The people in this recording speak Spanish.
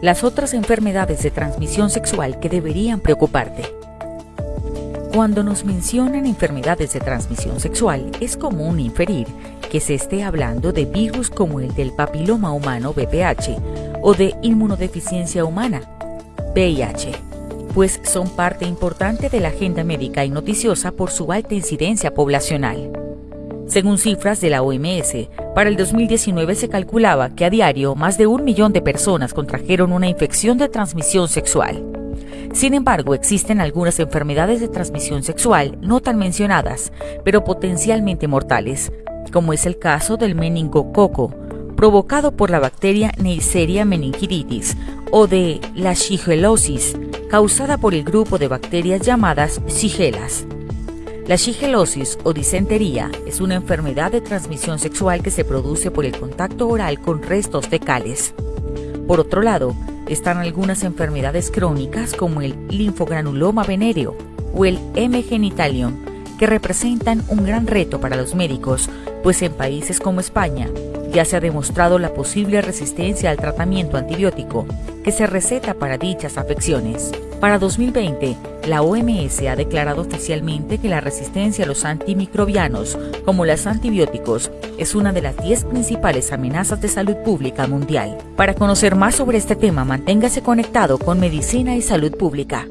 Las otras enfermedades de transmisión sexual que deberían preocuparte. Cuando nos mencionan enfermedades de transmisión sexual, es común inferir que se esté hablando de virus como el del papiloma humano VPH o de inmunodeficiencia humana VIH, pues son parte importante de la agenda médica y noticiosa por su alta incidencia poblacional. Según cifras de la OMS, para el 2019 se calculaba que a diario más de un millón de personas contrajeron una infección de transmisión sexual. Sin embargo, existen algunas enfermedades de transmisión sexual no tan mencionadas, pero potencialmente mortales, como es el caso del meningococo, provocado por la bacteria Neisseria meningitis, o de la shigelosis, causada por el grupo de bacterias llamadas shigelas. La shigelosis o disentería es una enfermedad de transmisión sexual que se produce por el contacto oral con restos fecales. Por otro lado, están algunas enfermedades crónicas como el linfogranuloma venéreo o el M. genitalium, que representan un gran reto para los médicos, pues en países como España ya se ha demostrado la posible resistencia al tratamiento antibiótico que se receta para dichas afecciones. Para 2020, la OMS ha declarado oficialmente que la resistencia a los antimicrobianos, como los antibióticos, es una de las 10 principales amenazas de salud pública mundial. Para conocer más sobre este tema, manténgase conectado con Medicina y Salud Pública.